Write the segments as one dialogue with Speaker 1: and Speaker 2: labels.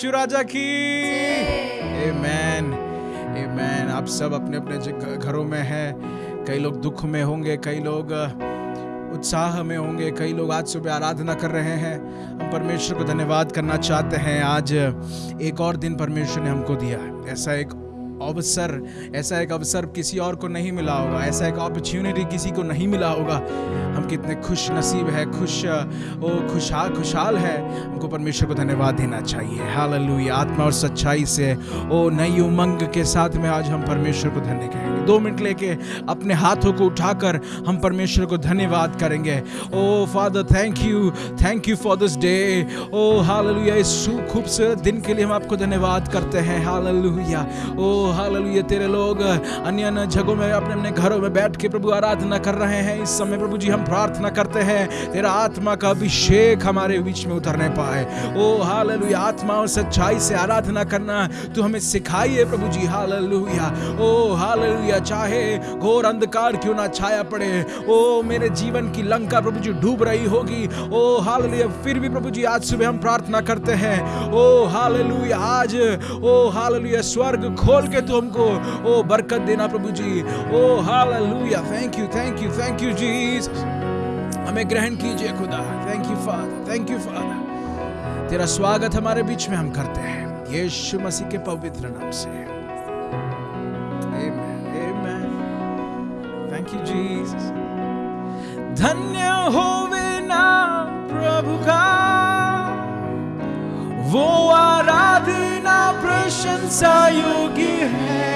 Speaker 1: यीशु राजा की आमेन आमेन आप सब अपने अपने घरों में हैं कई लोग दुख में होंगे कई लोग उत्साह में होंगे कई लोग आज सुबह आराधना कर रहे हैं हम परमेश्वर को धन्यवाद करना चाहते हैं आज एक और दिन परमेश्वर ने हमको दिया ऐसा एक अवसर ऐसा एक अवसर किसी और को नहीं मिला होगा ऐसा एक अपॉर्चुनिटी किसी को नहीं मिला होगा हम कितने खुश नसीब है खुश ओ खुशहाल खुशहाल है हमको परमेश्वर को धन्यवाद देना चाहिए हाल आत्मा और सच्चाई से ओ नई उमंग के साथ में आज हम परमेश्वर को धन्य कहें दो मिनट लेके अपने हाथों को उठाकर हम परमेश्वर को धन्यवाद करेंगे ओ father thank you thank you for this day ओ हालेलुया इस खूबसूरत दिन के लिए हम आपको धन्यवाद करते हैं हालेलुया ओ हालेलुया तेरे लोग अन्य अन्य जगहों में अपने अपने घरों में बैठ के प्रभु आराधना कर रहे हैं इस समय प्रभु जी हम प्रार्थना करते हैं तेरा आत्मा का अभिषेक हमारे बीच में उतरने पाए ओ हालेलुया आत्मा और सच्चाई से आराधना करना तू हमें सिखाइए प्रभु जी हाल ओ हाल लिया चाहे घोर अंधकार क्यों ना छाया पड़े ओ मेरे जीवन की लंका प्रभु जी डूब रही होगी ओ हाल फिर भी प्रभु जी आज सुबह हम प्रार्थना करते हैं ओ हाल आज ओ हाल स्वर्ग खोल के तू हमको ओ बरकत देना प्रभु जी ओ हाल thank you thank you thank you Jesus हमें ग्रहण कीजिए खुदा thank you father thank you father तेरा स्वागत हमारे बीच में हम करते हैं यीशु मसीह के पवित्र नाम से Thank you,
Speaker 2: Jesus. धन्य होवे ना प्रभु का वो आराधना प्रशंसा योग्य है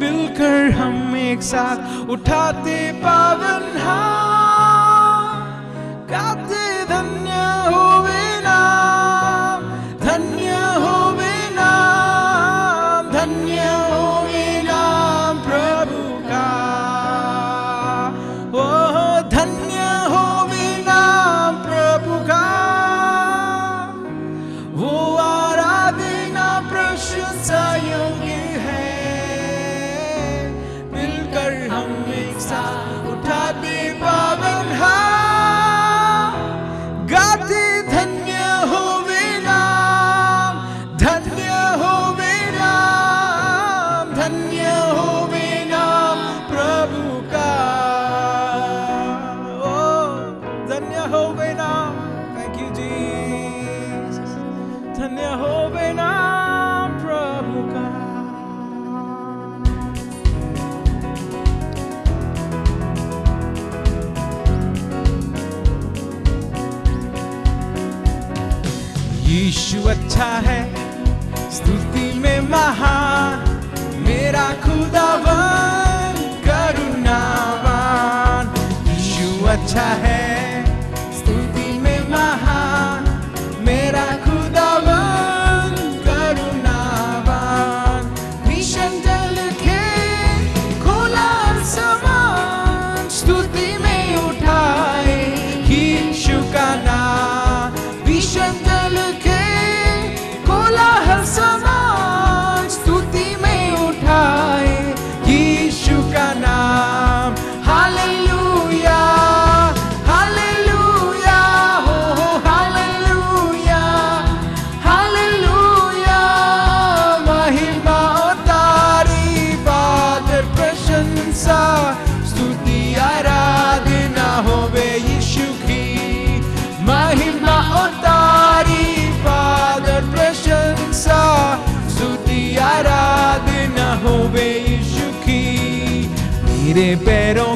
Speaker 2: मिलकर हम एक साथ उठाते पावन हाथ गाते अच्छा है स्तुति में महान मेरा खुदावन करुणावान यीशु अच्छा है pero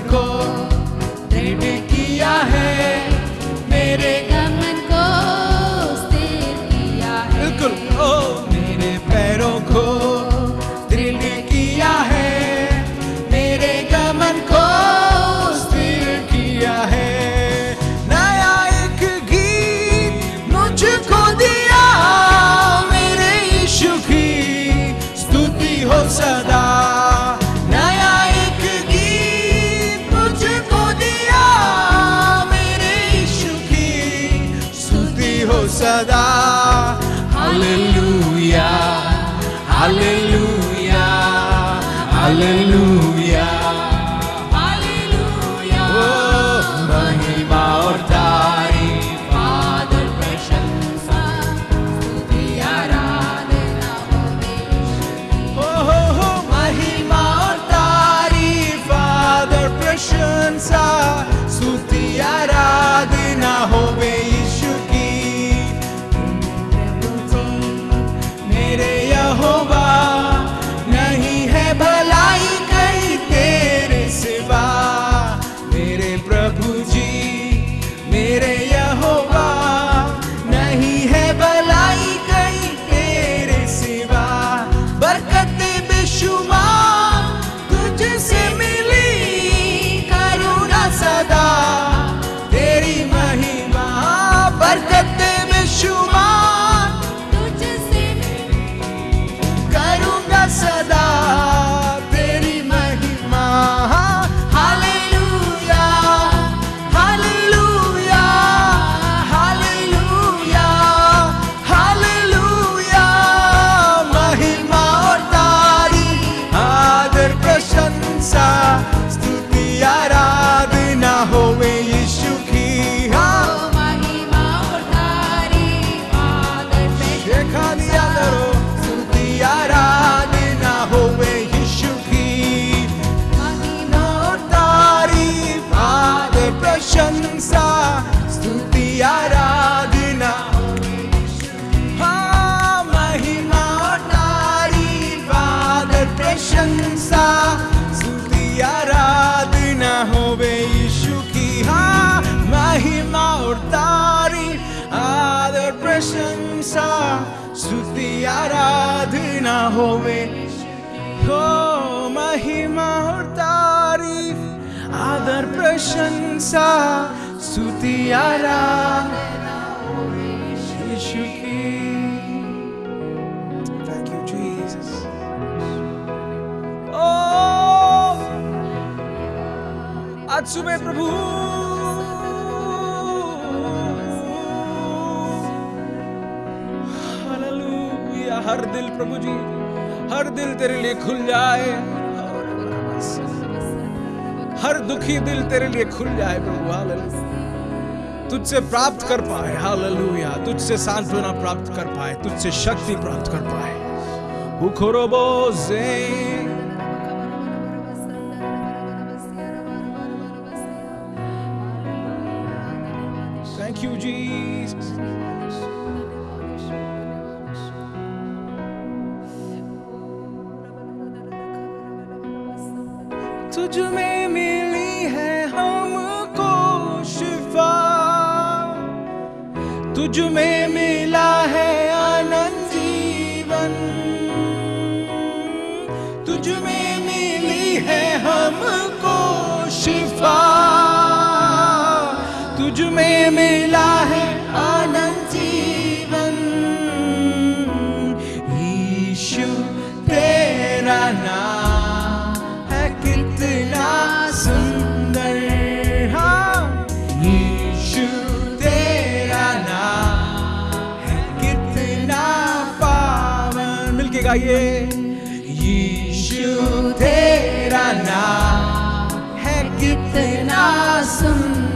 Speaker 2: आराधना होवे हो महिमा और तारीफ आदर प्रशंसा स्तुति आराधना होवे थैंक यू जीसस ओ आज सुबह प्रभु हर दिल प्रभु
Speaker 1: जी हर दिल तेरे लिए खुल जाए हर दुखी दिल तेरे लिए खुल जाए प्रभु हालेलुया तुझसे प्राप्त कर पाए हालेलुया तुझसे सांत्वना प्राप्त कर पाए तुझसे शक्ति प्राप्त कर पाए उखरोबो बोझ
Speaker 2: गाइए यीशु तेरा नाम है कितना सुंदर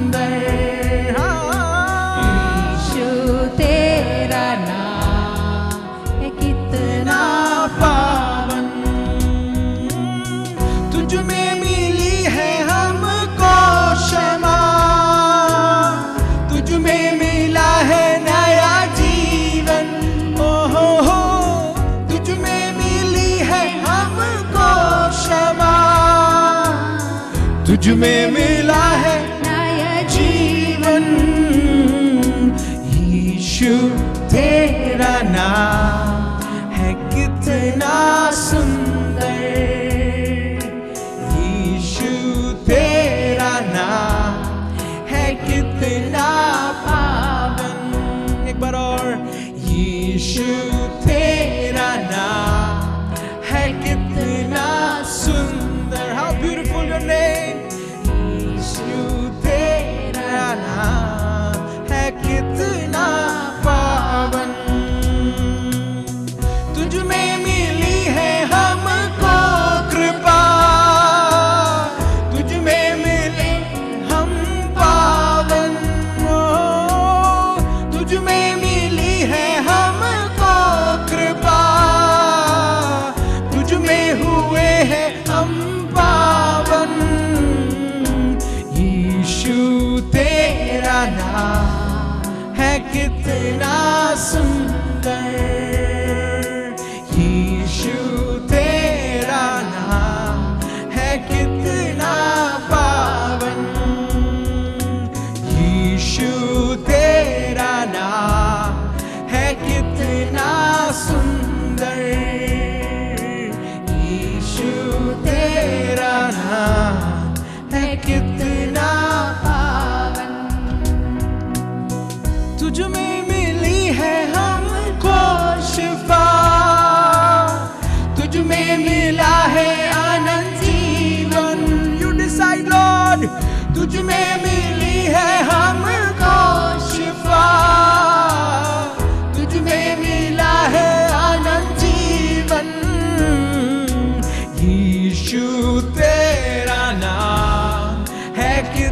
Speaker 2: You made me. तेरा नाम है कि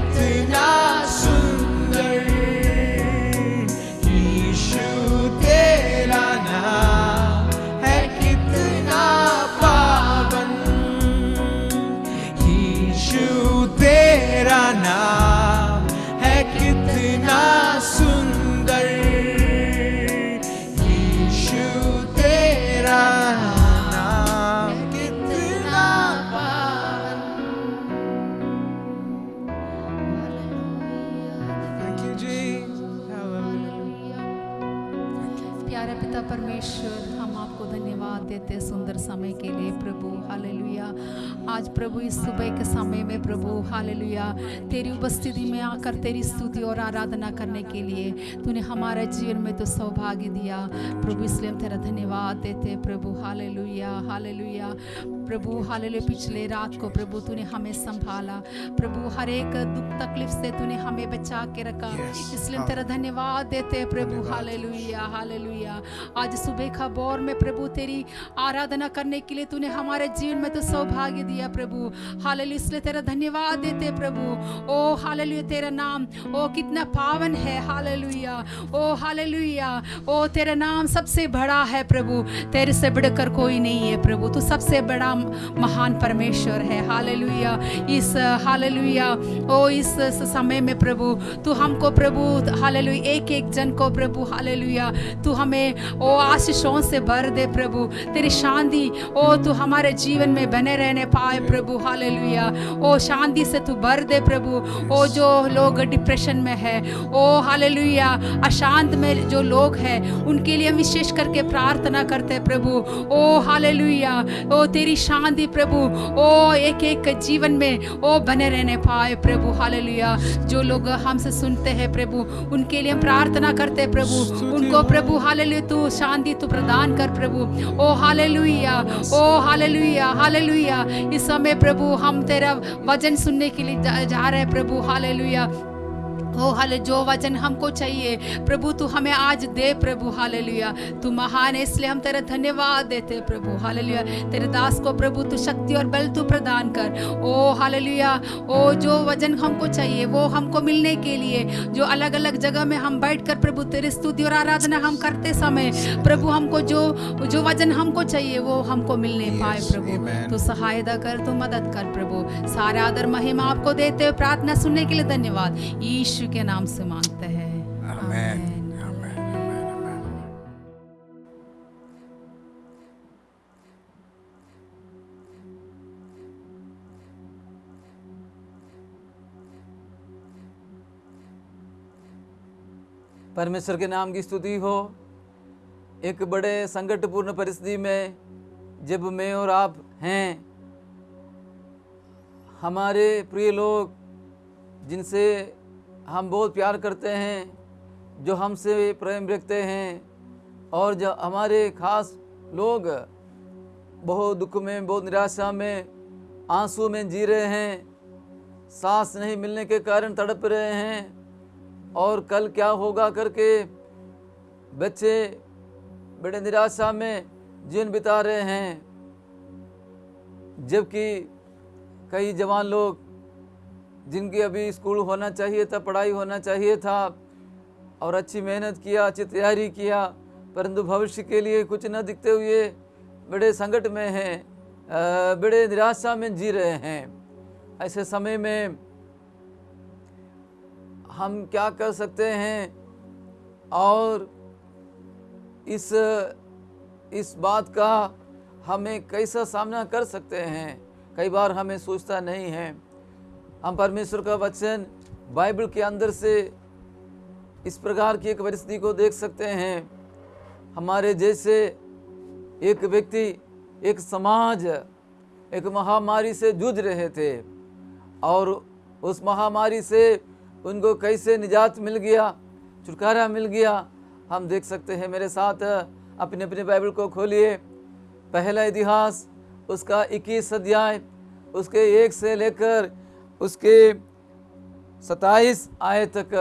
Speaker 3: आज प्रभु इस सुबह के समय में प्रभु हालेलुया तेरी उपस्थिति में आकर तेरी स्तुति और आराधना करने के लिए तूने हमारा जीवन में तो सौभाग्य दिया प्रभु इसलिए हम तेरा धन्यवाद देते प्रभु हालेलुया हालेलुया प्रभु हालेलुया पिछले रात को प्रभु तूने हमें संभाला प्रभु हर एक दुख तकलीफ से तूने हमें बचा के रखा yes. इसलिए हाँ। तेरा धन्यवाद देते हैं प्रभु हाल लुया आज सुबह का बोर में प्रभु तेरी आराधना करने के लिए तूने हमारे जीवन में तो सौभाग्य दिया प्रभु हालेलुया इसलिए तेरा धन्यवाद देते प्रभु ओ हालेलुया तेरा नाम ओ कितना पावन है हालेलुया ओ हालेलुया ओ तेरा नाम सबसे बड़ा है प्रभु तेरे से बढ़कर कोई नहीं है प्रभु तू सबसे बड़ा हम महान परमेश्वर है हालेलुया इस हालेलुया ओ इस समय में प्रभु तू हमको प्रभु हालेलुया एक एक जन को प्रभु हालेलुया तू हमें ओ आशीषों से भर दे प्रभु तेरी शांति ओ तू हमारे जीवन में बने रहने पाए प्रभु हालेलुया ओ शांति से तू भर दे प्रभु ओ जो लोग डिप्रेशन में है ओ हालेलुया अशांत में जो लोग हैं उनके लिए विशेष करके प्रार्थना करते प्रभु ओ हालेलुया ओ तेरी शांति प्रभु ओ एक एक जीवन में ओ बने रहने पाए प्रभु हालेलुया जो लोग हमसे सुनते हैं प्रभु उनके लिए हम प्रार्थना करते हैं प्रभु उनको प्रभु हालेलुया तू शांति तू प्रदान कर प्रभु ओ हालेलुया ओ हालेलुया हालेलुया इस समय प्रभु हम तेरा वजन सुनने के लिए जा, जा रहे हैं प्रभु हालेलुया हो हाले जो वचन हमको चाहिए प्रभु तू हमें आज दे प्रभु हाले तू महान है इसलिए हम तेरा धन्यवाद देते प्रभु हाले तेरे दास को प्रभु तू शक्ति और बल तू प्रदान कर ओ हाले ओ जो वजन हमको चाहिए वो हमको मिलने के लिए जो अलग अलग जगह में हम बैठ कर प्रभु तेरी स्तुति और आराधना हम करते समय प्रभु हमको जो जो वजन हमको चाहिए वो हमको मिलने पाए प्रभु तो सहायता कर तो मदद कर प्रभु सारा आदर महिमा आपको देते प्रार्थना सुनने के लिए धन्यवाद ईश्वर यीशु के नाम से मांगते हैं
Speaker 4: परमेश्वर के नाम की स्तुति हो एक बड़े संकटपूर्ण परिस्थिति में जब मैं और आप हैं हमारे प्रिय लोग जिनसे हम बहुत प्यार करते हैं जो हमसे प्रेम रखते हैं और जो हमारे खास लोग बहुत दुख में बहुत निराशा में आंसू में जी रहे हैं सांस नहीं मिलने के कारण तड़प रहे हैं और कल क्या होगा करके बच्चे बड़े निराशा में जीवन बिता रहे हैं जबकि कई जवान लोग जिनकी अभी स्कूल होना चाहिए था पढ़ाई होना चाहिए था और अच्छी मेहनत किया अच्छी तैयारी किया परंतु भविष्य के लिए कुछ न दिखते हुए बड़े संकट में हैं बड़े निराशा में जी रहे हैं ऐसे समय में हम क्या कर सकते हैं और इस इस बात का हमें कैसा सामना कर सकते हैं कई बार हमें सोचता नहीं है हम परमेश्वर का वचन बाइबल के अंदर से इस प्रकार की एक परिस्थिति को देख सकते हैं हमारे जैसे एक व्यक्ति एक समाज एक महामारी से जूझ रहे थे और उस महामारी से उनको कैसे निजात मिल गया छुटकारा मिल गया हम देख सकते हैं मेरे साथ अपने अपने बाइबल को खोलिए पहला इतिहास उसका इक्कीस अध्याय उसके एक से लेकर उसके सताईस आय तक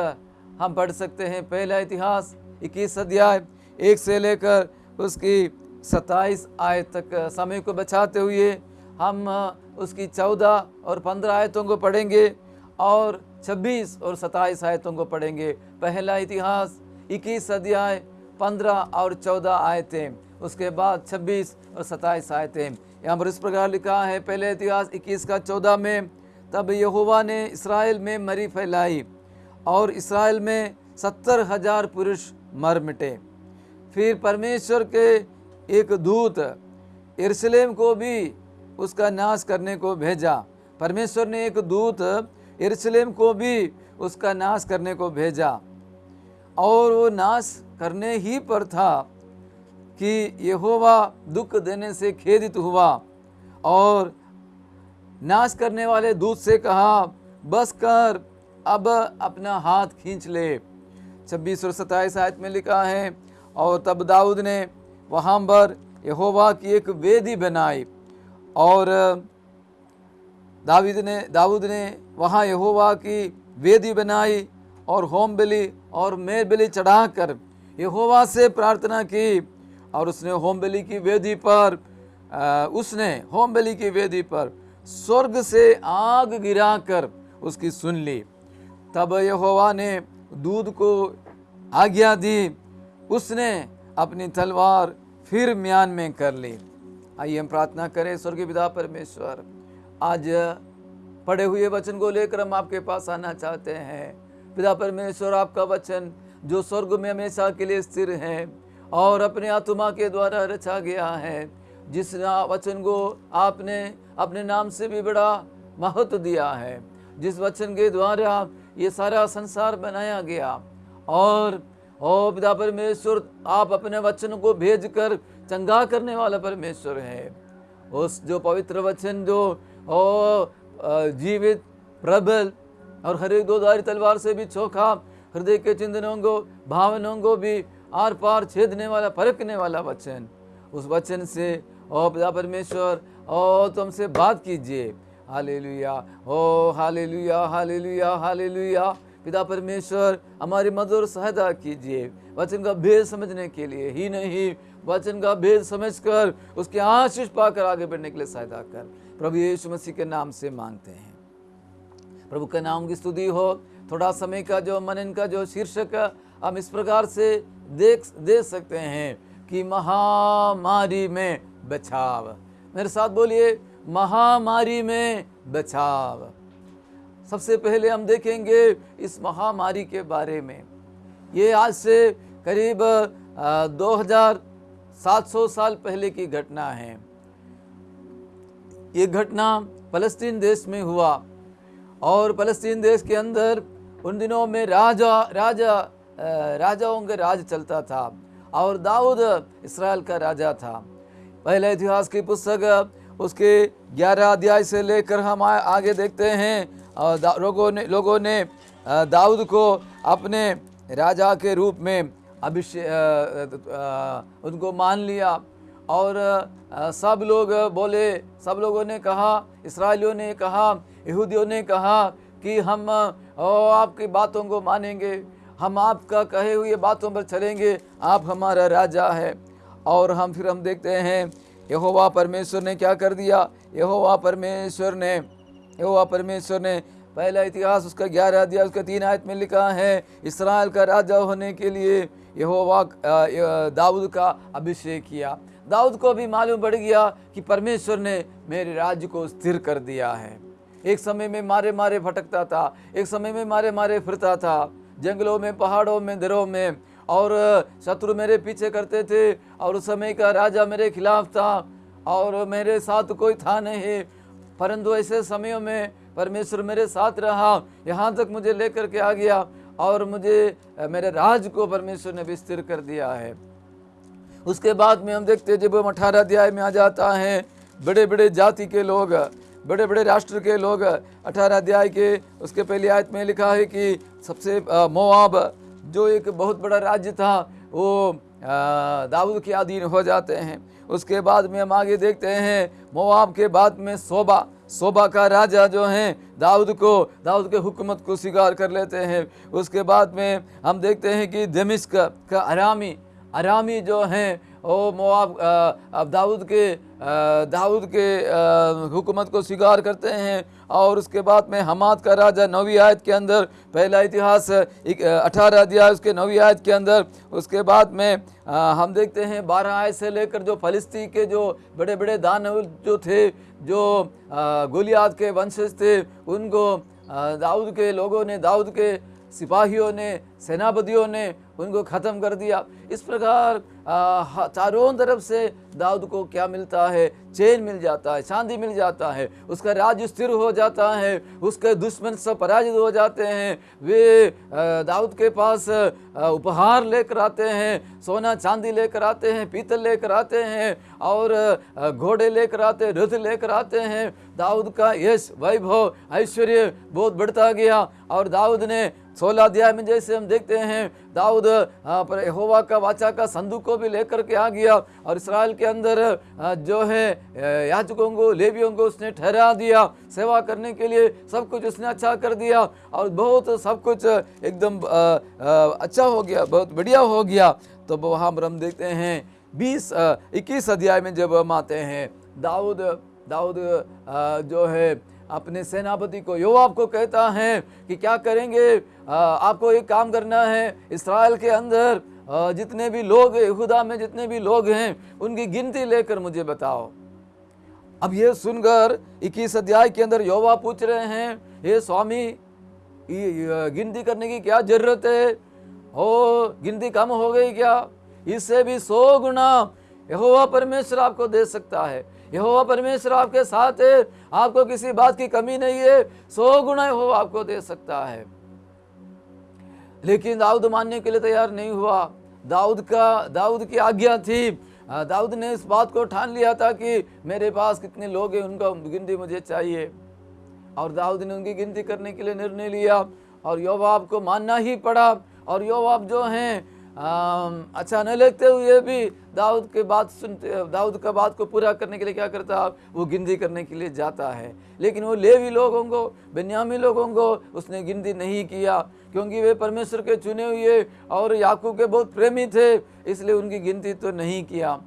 Speaker 4: हम पढ़ सकते हैं पहला इतिहास इक्कीस अध्याय एक से लेकर उसकी सताईस आय तक समय को बचाते हुए हम उसकी चौदह और पंद्रह आयतों को पढ़ेंगे और छब्बीस और सताईस आयतों को पढ़ेंगे पहला इतिहास इक्कीस अध्याय पंद्रह और चौदह आयतें उसके बाद छब्बीस और सताईस आयतें यहाँ पर इस प्रकार लिखा है पहले इतिहास इक्कीस का चौदह में तब यहोवा ने इसराइल में मरी फैलाई और इसराइल में सत्तर हजार पुरुष मर मिटे फिर परमेश्वर के एक दूत यरूशलेम को भी उसका नाश करने को भेजा परमेश्वर ने एक दूत यरूशलेम को भी उसका नाश करने को भेजा और वो नाश करने ही पर था कि यहोवा दुख देने से खेदित हुआ और नाश करने वाले दूत से कहा बस कर अब अपना हाथ खींच ले छब्बीस और सत्ताईस आयत में लिखा है और तब दाऊद ने वहाँ पर यहोवा की एक वेदी बनाई और दाऊद ने दाऊद ने वहाँ यहोवा की वेदी बनाई और होम बिली और मेर बिली चढ़ा कर यहोवा से प्रार्थना की और उसने होम बिली की वेदी पर आ, उसने होम बिली की वेदी पर स्वर्ग से आग गिराकर उसकी सुन ली तब यहोवा ने दूध को आज्ञा दी उसने अपनी तलवार फिर म्यान में कर ली आइए हम प्रार्थना करें स्वर्गीय पिता परमेश्वर आज पढ़े हुए वचन को लेकर हम आपके पास आना चाहते हैं पिता परमेश्वर आपका वचन जो स्वर्ग में हमेशा के लिए स्थिर है और अपने आत्मा के द्वारा रचा गया है जिस वचन को आपने अपने नाम से भी बड़ा महत्व दिया है जिस वचन के द्वारा ये सारा संसार बनाया गया और ओ पिता परमेश्वर आप अपने वचन को भेजकर चंगा करने वाला परमेश्वर है उस जो पवित्र वचन जो ओ जीवित प्रबल और हर एक दो दारी तलवार से भी चोखा हृदय के चिंतनों को भावनाओं को भी आर पार छेदने वाला परखने वाला वचन उस वचन से ओ पिता परमेश्वर ओ तुमसे बात कीजिए हालेलुया ओ हालेलुया हालेलुया हालेलुया पिता परमेश्वर हमारी मदद और सहायता कीजिए वचन का भेद समझने के लिए ही नहीं वचन का भेद समझकर उसके आशीष पाकर आगे बढ़ने के लिए सहायता कर प्रभु यीशु मसीह के नाम से मांगते हैं प्रभु के नाम की स्तुति हो थोड़ा समय का जो मनन का जो शीर्षक हम इस प्रकार से देख देख सकते हैं कि महामारी में बचाव मेरे साथ बोलिए महामारी में बचाव सबसे पहले हम देखेंगे इस महामारी के बारे में ये आज से करीब 2700 साल पहले की घटना है ये घटना फलस्तीन देश में हुआ और फलस्तीन देश के अंदर उन दिनों में राजा राजा राजाओं का राज चलता था और दाऊद इसराइल का राजा था पहले इतिहास की पुस्तक उसके ग्यारह अध्याय से लेकर हम आगे देखते हैं और लोगों ने लोगों ने दाऊद को अपने राजा के रूप में अभिषे उनको मान लिया और सब लोग बोले सब लोगों ने कहा इसराइलियों ने कहा यहूदियों ने कहा कि हम ओ, आपकी बातों को मानेंगे हम आपका कहे हुए बातों पर चलेंगे आप हमारा राजा है और हम फिर हम देखते हैं यहोवा परमेश्वर ने क्या कर दिया यहोवा परमेश्वर ने यहोवा परमेश्वर ने पहला इतिहास उसका ग्यारह अध्याय उसका तीन आयत में लिखा है इसराइल का राजा होने के लिए यहोवा दाऊद का अभिषेक किया दाऊद को भी मालूम पड़ गया कि परमेश्वर ने मेरे राज्य को स्थिर कर दिया है एक समय में मारे मारे भटकता था एक समय में मारे मारे फिरता था जंगलों में पहाड़ों में दरों में और शत्रु मेरे पीछे करते थे और उस समय का राजा मेरे खिलाफ था और मेरे साथ कोई था नहीं परंतु ऐसे समयों में परमेश्वर मेरे साथ रहा यहाँ तक मुझे लेकर के आ गया और मुझे मेरे राज को परमेश्वर ने विस्तृत कर दिया है उसके बाद में हम देखते हैं जब हम अठारह अध्याय में आ जाता है बड़े बड़े जाति के लोग बड़े बड़े राष्ट्र के लोग अठारह अध्याय के उसके पहले आयत में लिखा है कि सबसे मोआब जो एक बहुत बड़ा राज्य था वो दाऊद के अधीन हो जाते हैं उसके बाद में हम आगे देखते हैं मोआब के बाद में सोबा सोबा का राजा जो हैं दाऊद को दाऊद के हुकूमत को स्वीकार कर लेते हैं उसके बाद में हम देखते हैं कि दमिश्क का, का अरामी अरामी जो हैं वो मोआब अब दाऊद के दाऊद के हुकूमत को स्वीकार करते हैं और उसके बाद में हमाद का राजा नवी आयत के अंदर पहला इतिहास अठारह अध्याय उसके नवी आयत के अंदर उसके बाद में आ, हम देखते हैं बारह आयत से लेकर जो फलस्ती के जो बड़े बड़े दानव जो थे जो गोलियात के वंशज थे उनको दाऊद के लोगों ने दाऊद के सिपाहियों ने सेनापतियों ने उनको ख़त्म कर दिया इस प्रकार चारों तरफ से दाऊद को क्या मिलता है चैन मिल जाता है शांति मिल जाता है उसका राज स्थिर हो जाता है उसके दुश्मन सब पराजित हो जाते हैं वे दाऊद के पास उपहार लेकर आते हैं सोना चांदी लेकर आते हैं पीतल लेकर आते हैं और घोड़े लेकर आते हैं रथ लेकर आते हैं दाऊद का यश वैभव ऐश्वर्य बहुत बढ़ता गया और दाऊद ने सोलह अध्याय में जैसे हम देखते हैं दाऊद हाँ, पर होवा का वाचा का संदूक को भी लेकर के आ गया और इसराइल के अंदर हाँ, जो है याचकों को लेवियों को उसने ठहरा दिया सेवा करने के लिए सब कुछ उसने अच्छा कर दिया और बहुत सब कुछ एकदम अच्छा हो गया बहुत बढ़िया हो गया तो वहाँ पर हम देखते हैं बीस इक्कीस अध्याय में जब हम आते हैं दाऊद दाऊद जो है अपने सेनापति को योवाब को कहता है कि क्या करेंगे आपको एक काम करना है इसराइल के अंदर जितने भी लोग खुदा में जितने भी लोग हैं उनकी गिनती लेकर मुझे बताओ अब ये सुनकर इक्कीस अध्याय के अंदर योवा पूछ रहे हैं हे स्वामी गिनती करने की क्या जरूरत है हो गिनती कम हो गई क्या इससे भी सौ गुना यहोवा परमेश्वर आपको दे सकता है यहोवा परमेश्वर आपके साथ है आपको किसी बात की कमी नहीं है सौ गुणा हो आपको दे सकता है लेकिन दाऊद मानने के लिए तैयार नहीं हुआ दाऊद का दाऊद की आज्ञा थी दाऊद ने इस बात को ठान लिया था कि मेरे पास कितने लोग हैं उनका गिनती मुझे चाहिए और दाऊद ने उनकी गिनती करने के लिए निर्णय लिया और यो को मानना ही पड़ा और आप जो हैं अच्छा न लगते हुए भी दाऊद के बात सुनते दाऊद का बात को पूरा करने के लिए क्या करता है वो गिनती करने के लिए जाता है लेकिन वो लेवी लोगों को बेनियामी लोगों को उसने गिनती नहीं किया क्योंकि वे परमेश्वर के चुने हुए और याकूब के बहुत प्रेमी थे इसलिए उनकी गिनती तो नहीं किया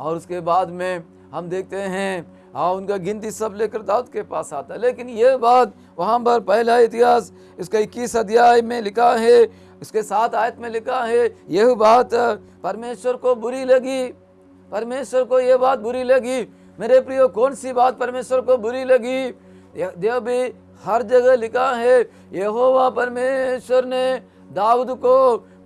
Speaker 4: और उसके बाद में हम देखते हैं हाँ उनका गिनती सब लेकर दाऊद के पास आता लेकिन ये बात वहाँ पर पहला इतिहास इसका इक्कीस अध्याय में लिखा है इसके साथ आयत में लिखा है यह बात परमेश्वर को बुरी लगी परमेश्वर को यह बात बुरी लगी मेरे प्रियो कौन सी बात परमेश्वर को बुरी लगी देव भी हर जगह लिखा है यहोवा परमेश्वर ने दाऊद को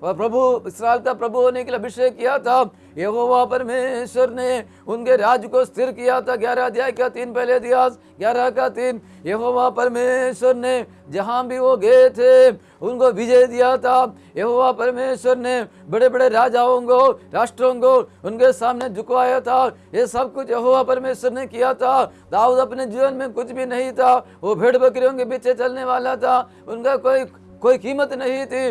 Speaker 4: और प्रभु इसराइल का प्रभु होने के लिए अभिषेक किया था यहोवा परमेश्वर ने उनके राज को स्थिर किया था ग्यारह अध्याय का तीन पहले दिया ग्यारह का तीन यहोवा परमेश्वर ने जहाँ भी वो गए थे उनको विजय दिया था यहोवा परमेश्वर ने बड़े बड़े राजाओं को राष्ट्रों को उनके सामने झुकवाया था ये सब कुछ यहोवा परमेश्वर ने किया था दाऊद अपने जीवन में कुछ भी नहीं था वो भेड़ बकरियों के पीछे चलने वाला था उनका कोई कोई कीमत नहीं थी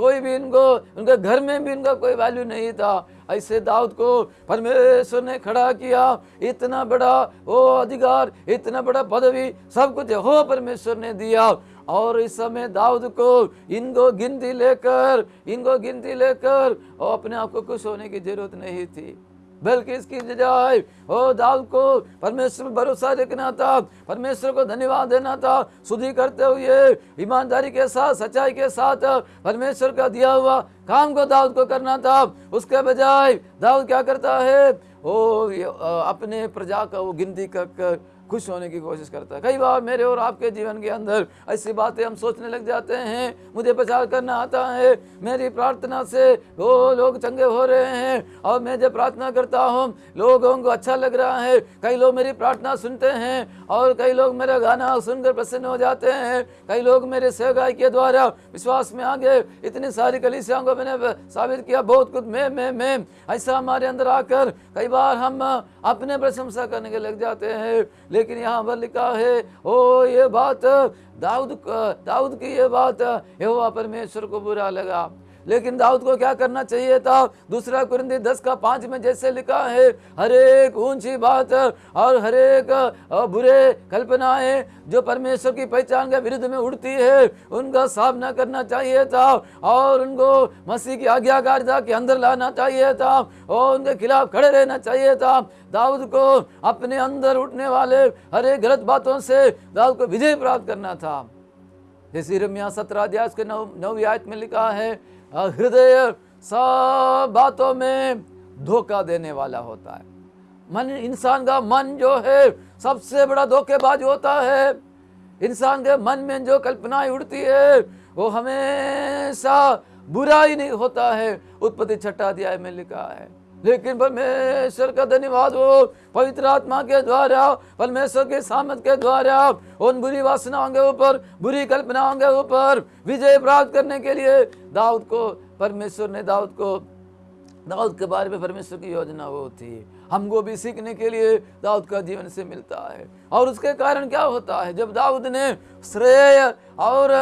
Speaker 4: कोई भी इनको उनके घर में भी इनका कोई वैल्यू नहीं था ऐसे दाऊद को परमेश्वर ने खड़ा किया इतना बड़ा वो अधिकार इतना बड़ा पदवी सब कुछ हो परमेश्वर ने दिया और इस समय दाऊद को इनको गिनती लेकर इनको गिनती लेकर और अपने आप को खुश होने की जरूरत नहीं थी बल्कि इसकी जजाय हो दाल को परमेश्वर पर भरोसा रखना था परमेश्वर को धन्यवाद देना था सुधी करते हुए ईमानदारी के साथ सच्चाई के साथ परमेश्वर का दिया हुआ काम को दाऊद को करना था उसके बजाय दाऊद क्या करता है ओ अपने प्रजा का वो गिनती कर खुश होने की कोशिश करता है कई बार मेरे और आपके जीवन के अंदर ऐसी बातें हम सोचने लग जाते हैं मुझे प्रचार करना आता है मेरी प्रार्थना से वो लोग चंगे हो रहे हैं और मैं जब प्रार्थना करता हूँ लोगों को अच्छा लग रहा है कई लोग मेरी प्रार्थना सुनते हैं और कई लोग मेरा गाना सुनकर प्रसन्न हो जाते हैं कई लोग मेरे सहगाई के द्वारा विश्वास में आ गए इतनी सारी कलिसियाओं को मैंने साबित किया बहुत कुछ मैं मैं मैं ऐसा हमारे अंदर आकर कई बार हम अपने प्रशंसा करने के लग जाते हैं लेकिन यहाँ पर लिखा है ओ ये बात दाऊद दाऊद की ये बात यहोवा परमेश्वर को बुरा लगा लेकिन दाऊद को क्या करना चाहिए था दूसरा कुरिंदी दस का पांच में जैसे लिखा है हर एक ऊंची बात और हर एक बुरे कल्पनाएं जो परमेश्वर की पहचान के विरुद्ध में उड़ती है उनका सामना करना चाहिए था और उनको मसीह की आज्ञाकारिता के अंदर लाना चाहिए था और उनके खिलाफ खड़े रहना चाहिए था दाऊद को अपने अंदर उठने वाले हर एक गलत बातों से दाऊद को विजय प्राप्त करना था जैसे रमिया सत्रह अध्याय के नव नौ आयत में लिखा है हृदय सब बातों में धोखा देने वाला होता है मन इंसान का मन जो है सबसे बड़ा धोखेबाज होता है इंसान के मन में जो कल्पनाएं उड़ती है वो हमेशा बुरा ही नहीं होता है उत्पत्ति छठा अध्याय में लिखा है लेकिन परमेश्वर का धन्यवाद हो पवित्र आत्मा के द्वारा परमेश्वर के सामत के द्वारा उन बुरी वासनाओं के ऊपर बुरी कल्पनाओं के ऊपर विजय प्राप्त करने के लिए दाऊद को परमेश्वर ने दाऊद को दाऊद के बारे में परमेश्वर की योजना वो थी हमको भी सीखने के लिए दाऊद का जीवन से मिलता है और उसके कारण क्या होता है जब दाऊद ने श्रेय और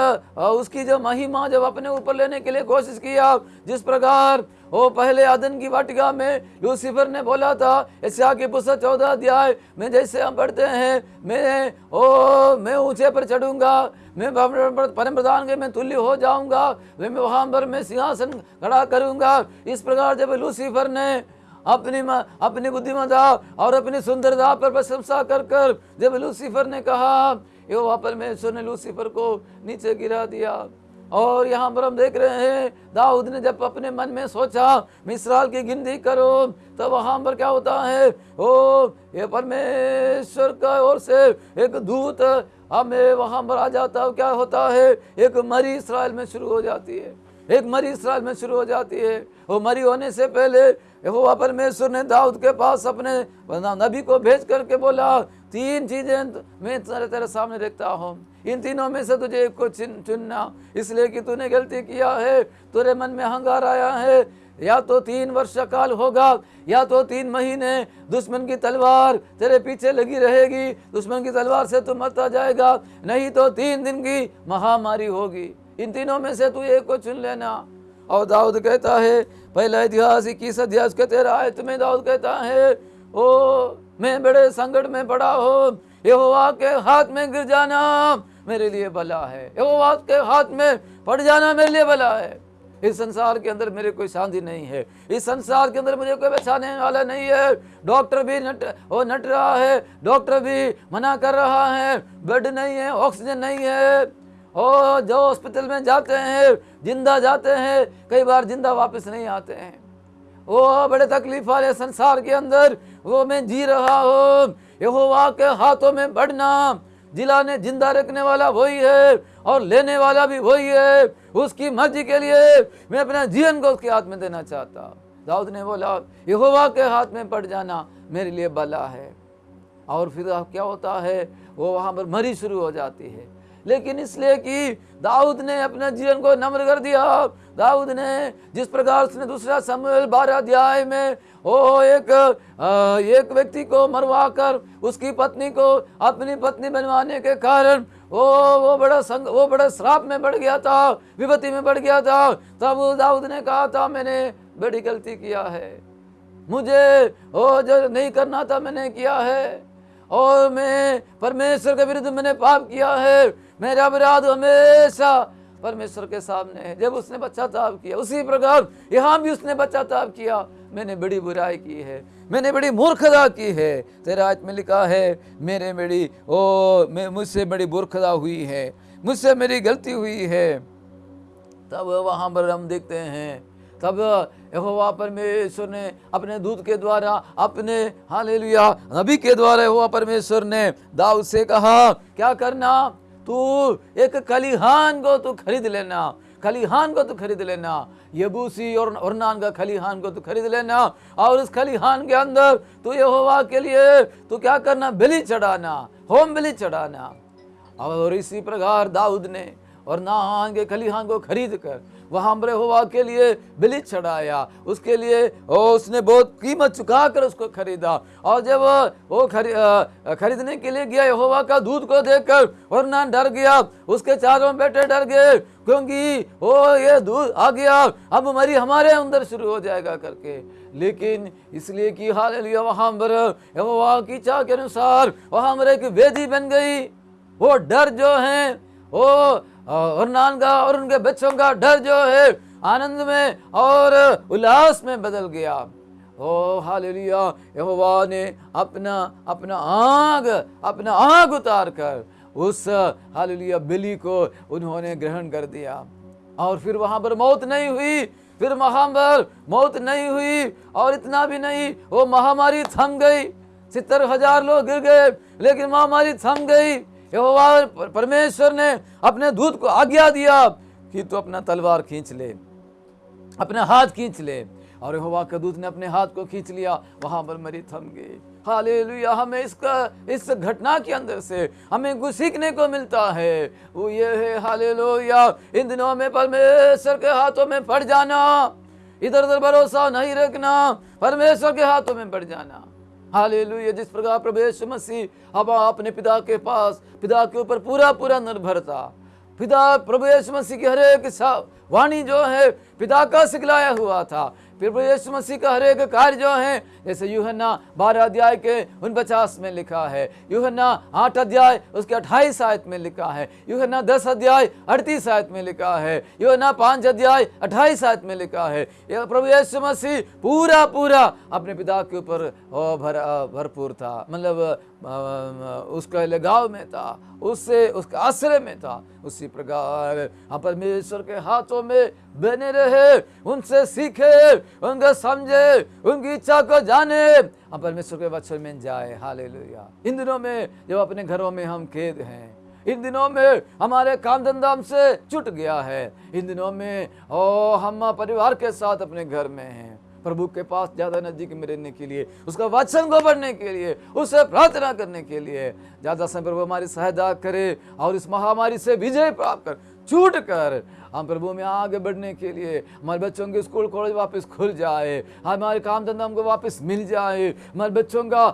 Speaker 4: उसकी जो महिमा जब अपने ऊपर लेने के लिए कोशिश किया जिस प्रकार वो पहले आदन की वाटिका में लूसीफर ने बोला था ऐसा की पुस्तक चौदह अध्याय में जैसे हम पढ़ते हैं मैं ओ मैं ऊंचे पर चढ़ूंगा मैं परम प्रधान के मैं तुल्य हो जाऊंगा मैं वहाँ पर मैं सिंहासन खड़ा करूंगा इस प्रकार जब लूसीफर ने अपनी अपनी बुद्धिमता और अपनी सुंदरता पर प्रशंसा कर कर जब लूसीफर ने कहा यो परमेश्वर ने लूसीफर को नीचे गिरा दिया और यहाँ पर हम देख रहे हैं दाऊद ने जब अपने मन में सोचा मिसराल की गिनती करो तो वहाँ पर क्या होता है ओ ये परमेश्वर का ओर से एक दूत हमें वहाँ पर आ जाता है क्या होता है एक मरी इसराइल में शुरू हो जाती है एक मरी इसराइल में शुरू हो जाती है वो मरी होने से पहले यहोवा परमेश्वर ने दाऊद के पास अपने नबी को भेज करके बोला तीन चीज़ें मैं तेरे तेरे सामने देखता हूँ इन तीनों में से तुझे एक को चुन चुनना इसलिए कि तूने गलती किया है तेरे मन में हंगार आया है या तो तीन वर्ष काल होगा या तो तीन महीने दुश्मन की तलवार तेरे पीछे लगी रहेगी दुश्मन की तलवार से तू मरता जाएगा नहीं तो तीन दिन की महामारी होगी इन तीनों में से तू एक को चुन लेना और दाऊद कहता है पहला इतिहास इक्कीस अध्यास के तेरा आयत में दाऊद कहता है ओ मैं बड़े संकट में पड़ा हो यहोवा के हाथ में गिर जाना मेरे लिए भला है यहोवा के हाथ में पड़ जाना मेरे लिए भला है इस संसार के अंदर मेरे कोई शांति नहीं है इस संसार के अंदर मुझे कोई बचाने वाला नहीं है डॉक्टर भी नट वो नट रहा है डॉक्टर भी मना कर रहा है बेड नहीं है ऑक्सीजन नहीं है हो जो हॉस्पिटल में जाते हैं जिंदा जाते हैं कई बार जिंदा वापस नहीं आते हैं वो बड़े तकलीफ वाले संसार के अंदर वो मैं जी रहा हूँ यहोवा के हाथों में बढ़ना जिला ने जिंदा रखने वाला वही है और लेने वाला भी वही है उसकी मर्जी के लिए मैं अपना जीवन को उसके हाथ में देना चाहता दाऊद ने बोला यहोवा के हाथ में पड़ जाना मेरे लिए बला है और फिर क्या होता है वो वहाँ पर मरी शुरू हो जाती है लेकिन इसलिए कि दाऊद ने अपने जीवन को नम्र कर दिया दाऊद ने जिस प्रकार उसने दूसरा समूह बारह अध्याय में ओ एक एक व्यक्ति को मरवा कर उसकी पत्नी को अपनी पत्नी बनवाने के कारण वो वो बड़ा संग वो बड़ा श्राप में बढ़ गया था विपत्ति में बढ़ गया था तब दाऊद ने कहा था मैंने बड़ी गलती किया है मुझे ओ जो नहीं करना था मैंने किया है और मैं परमेश्वर के विरुद्ध मैंने पाप किया है मेरा अपराध हमेशा परमेश्वर के सामने है जब उसने पश्चाताप किया उसी प्रकार यहाँ भी उसने पश्चाताप किया मैंने बड़ी बुराई की है मैंने बड़ी मूर्खता की है तेरा आज में लिखा है मेरे बड़ी ओ मैं मुझसे बड़ी मूर्खता हुई है मुझसे मेरी गलती हुई है तब वहाँ पर हम देखते हैं तब यहोवा परमेश्वर ने अपने दूत के द्वारा अपने हालेलुया नबी के द्वारा यहोवा परमेश्वर ने दाऊद से कहा क्या करना तू एक खलीहान को तू खरीद लेना खलीहान को तो खरीद लेना यबूसी और औरनान का खलीहान को तो खरीद लेना और उस खलीहान के अंदर तू यहोवा के लिए तू क्या करना बिली चढ़ाना होम बिली चढ़ाना और इसी प्रकार दाऊद ने और नाहान के खलीहान को खरीद कर वहाँ अम्बरे हुआ के लिए बलि चढ़ाया उसके लिए ओ, उसने बहुत कीमत चुका कर उसको खरीदा और जब वो खरी, खरीदने के लिए गया यहोवा का दूध को देखकर और ना डर गया उसके चारों बेटे डर गए क्योंकि ओ ये दूध आ गया अब मरी हमारे अंदर शुरू हो जाएगा करके लेकिन इसलिए कि हाल लिया वहाँ पर यहोवा की चाह के अनुसार वहाँ पर एक वेदी बन गई वो डर जो है वो और नान का और उनके बच्चों का डर जो है आनंद में और उल्लास में बदल गया ओ हालेलुया यहोवा ने अपना अपना आग अपना आग उतार कर उस हालेलुया बिली को उन्होंने ग्रहण कर दिया और फिर वहाँ पर मौत नहीं हुई फिर वहाँ पर मौत नहीं हुई और इतना भी नहीं वो महामारी थम गई सत्तर हजार लोग गिर गए लेकिन महामारी थम गई यहोवा परमेश्वर ने अपने दूत को आज्ञा दिया कि तू अपना तलवार खींच ले अपने हाथ खींच ले और यहोवा के दूत ने अपने हाथ को खींच लिया वहां पर मरी थम गई हालेलुया हमें इसका इस घटना के अंदर से हमें कुछ सीखने को मिलता है वो ये है हालेलुया इन दिनों में परमेश्वर के हाथों में पड़ जाना इधर उधर भरोसा नहीं रखना परमेश्वर के हाथों में पड़ जाना हालेलुया जिस प्रकार प्रभु यीशु मसीह अब अपने पिता के पास पिता के ऊपर पूरा पूरा निर्भर था पिता प्रभु यीशु मसीह की हर एक वाणी जो है पिता का सिखलाया हुआ था प्रभु यीशु मसीह का हर एक कार्य जो है जैसे यूहन्ना बारह अध्याय के उन पचास में लिखा है यूहन्ना आठ अध्याय उसके अट्ठाईस आयत में लिखा है यूहन्ना दस अध्याय अड़तीस आयत में लिखा है यूहन्ना पांच अध्याय अट्ठाईस आयत में लिखा है यह प्रभु यीशु मसीह पूरा पूरा अपने पिता के ऊपर भर भरपूर था मतलब उसका लगाव में था उससे उसका आश्रय में था उसी प्रकार हम परमेश्वर के हाथों में बने रहे उनसे सीखे उनको समझे उनकी इच्छा को जाने हम परमेश्वर के वचन में जाए हाल इन दिनों में जब अपने घरों में हम खेद हैं इन दिनों में हमारे काम धंधा हमसे छुट गया है इन दिनों में ओ हम परिवार के साथ अपने घर में हैं प्रभु के पास ज़्यादा नज़दीक में रहने के लिए उसका वचन को पढ़ने के लिए उसे प्रार्थना करने के लिए ज़्यादा समय प्रभु हमारी सहायता करे और इस महामारी से विजय प्राप्त कर छूट कर हम प्रभु में आगे बढ़ने के लिए हमारे बच्चों के स्कूल कॉलेज वापस खुल जाए हमारे काम धंधा हमको वापस मिल जाए हमारे बच्चों का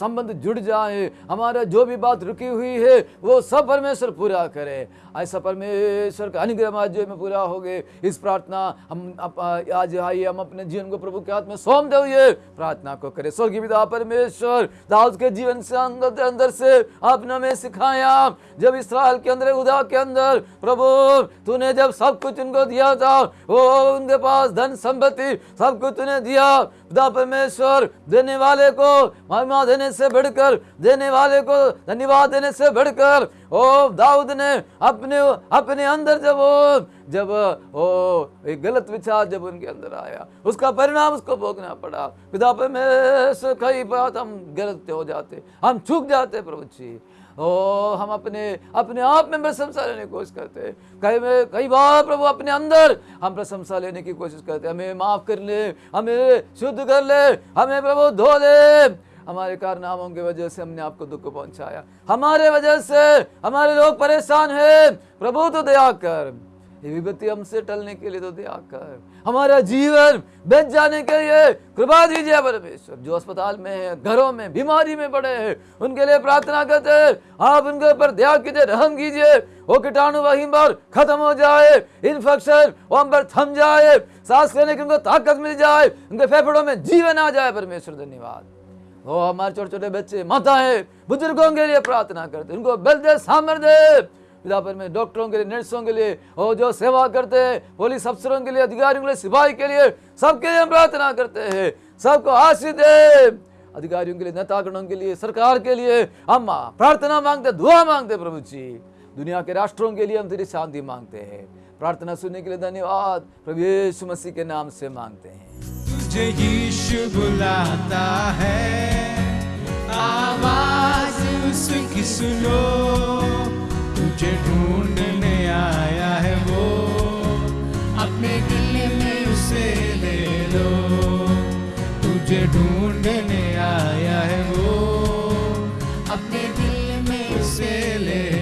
Speaker 4: संबंध जुड़ जाए हमारा जो भी बात रुकी हुई है वो सब परमेश्वर पूरा करे ऐसा परमेश्वर का अनुग्रह आज में पूरा हो गए इस प्रार्थना हम आज आइए हम अपने जीवन को प्रभु के हाथ में सौंप दे हुए प्रार्थना को करें स्वर्गीय पिता परमेश्वर दाऊद के जीवन से अंदर अंदर से आपने हमें सिखाया जब इसराइल के अंदर उदा के अंदर प्रभु तूने जब सब कुछ उनको दिया था वो उनके पास धन संपत्ति सब कुछ उन्हें दिया खुदा परमेश्वर देने वाले को महिमा देने से बढ़कर देने वाले को धन्यवाद देने से बढ़कर ओ दाऊद ने अपने अपने अंदर जब वो जब ओ एक गलत विचार जब उनके अंदर आया उसका परिणाम उसको भोगना पड़ा खुदा परमेश्वर कई बात हम गलत हो जाते हम चूक जाते प्रभु जी ओ हम अपने अपने आप में प्रशंसा लेने की कोशिश करते कई में कई बार प्रभु अपने अंदर हम प्रशंसा लेने की कोशिश करते हमें माफ़ कर ले हमें शुद्ध कर ले हमें प्रभु धो दे हमारे कारनामों की वजह से हमने आपको दुख पहुंचाया हमारे वजह से हमारे लोग परेशान हैं प्रभु तो दया कर विपत्ति हमसे टलने के लिए तो दे आकर हमारा जीवन बच जाने के लिए कृपा दीजिए परमेश्वर जो अस्पताल में है घरों में बीमारी में पड़े हैं उनके लिए प्रार्थना करते हैं आप उनके ऊपर दया कीजिए रहम कीजिए वो कीटाणु वहीं पर खत्म हो जाए इन्फेक्शन वहां पर थम जाए सांस लेने की उनको ताकत मिल जाए उनके फेफड़ों में जीवन आ जाए परमेश्वर धन्यवाद वो हमारे छोटे छोटे बच्चे माता है बुजुर्गों के लिए प्रार्थना करते उनको बल दे सामर्थ्य विधापन में डॉक्टरों के लिए नर्सों के लिए और जो सेवा करते हैं पुलिस अफसरों के लिए अधिकारियों के लिए सिपाही के लिए सबके लिए हम प्रार्थना करते हैं सबको आशीष दे अधिकारियों के लिए नेतागणों के लिए सरकार के लिए हम प्रार्थना मांगते दुआ मांगते प्रभु जी दुनिया के राष्ट्रों के लिए हम तेरी शांति मांगते हैं प्रार्थना सुनने के लिए धन्यवाद प्रभु यीशु मसीह के नाम से मांगते हैं
Speaker 2: तुझे यीशु बुलाता है आवाज उसकी सुनो तुझे ढूंढने आया है वो अपने दिल में उसे ले लो तुझे ढूंढने आया है वो अपने दिल में उसे ले